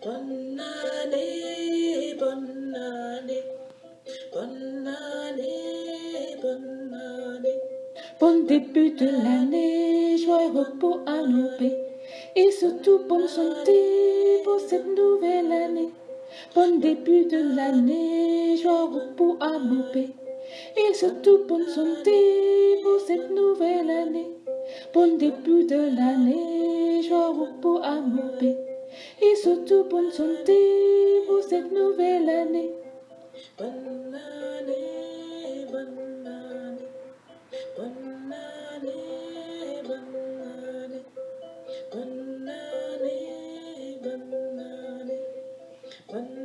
bonne année, bonne année, bonne année, bonne année. Bon début de l'année, joie repos à nos. Et surtout bonne santé pour cette nouvelle année. Bon début de l'année, joie repos à nos paix. Et surtout bonne santé pour cette nouvelle année. Bon début de l'année, joie repos à nos paix. et surtout bonne santé pour cette nouvelle année. Bonne année, bonne année, bonne année, bonne année, bonne année, bonne année, bonne année.